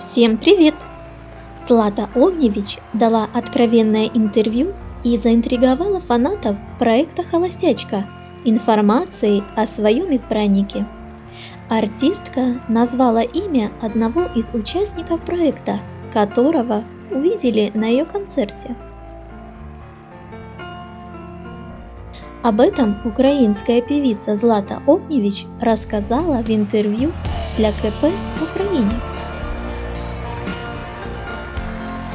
Всем привет! Злата Огневич дала откровенное интервью и заинтриговала фанатов проекта «Холостячка» информацией о своем избраннике. Артистка назвала имя одного из участников проекта, которого увидели на ее концерте. Об этом украинская певица Злата Огневич рассказала в интервью для КП в Украине.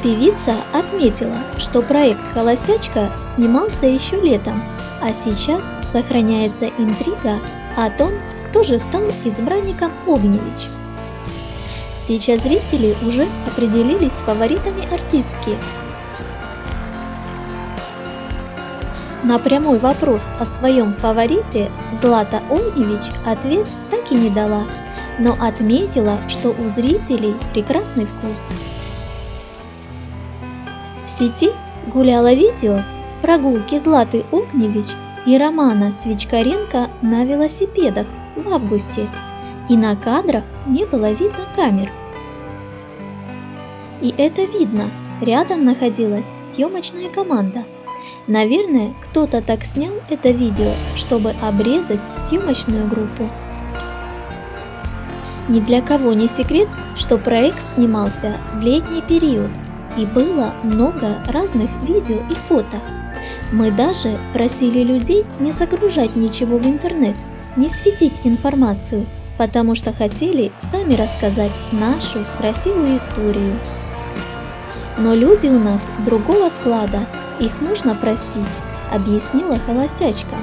Певица отметила, что проект «Холостячка» снимался еще летом, а сейчас сохраняется интрига о том, кто же стал избранником Огневич. Сейчас зрители уже определились с фаворитами артистки. На прямой вопрос о своем фаворите Злата Огневич ответ так и не дала, но отметила, что у зрителей прекрасный вкус. В сети гуляло видео прогулки Златы Огневич и Романа Свечкаренко на велосипедах в августе, и на кадрах не было видно камер. И это видно, рядом находилась съемочная команда. Наверное, кто-то так снял это видео, чтобы обрезать съемочную группу. Ни для кого не секрет, что проект снимался в летний период – и было много разных видео и фото. Мы даже просили людей не загружать ничего в интернет, не светить информацию, потому что хотели сами рассказать нашу красивую историю. Но люди у нас другого склада, их нужно простить, объяснила холостячка.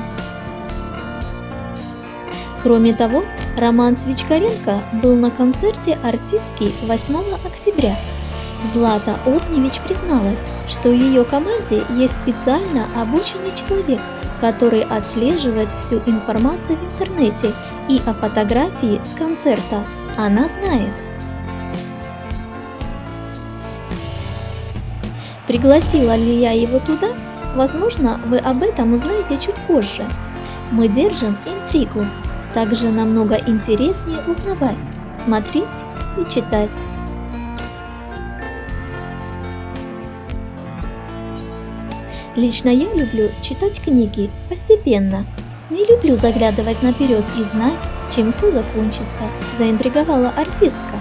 Кроме того, Роман Свечкаренко был на концерте артистки 8 октября Злата Огневич призналась, что в ее команде есть специально обученный человек, который отслеживает всю информацию в интернете и о фотографии с концерта она знает. Пригласила ли я его туда? Возможно, вы об этом узнаете чуть позже. Мы держим интригу. Также намного интереснее узнавать, смотреть и читать. Лично я люблю читать книги постепенно. Не люблю заглядывать наперед и знать, чем все закончится, заинтриговала артистка.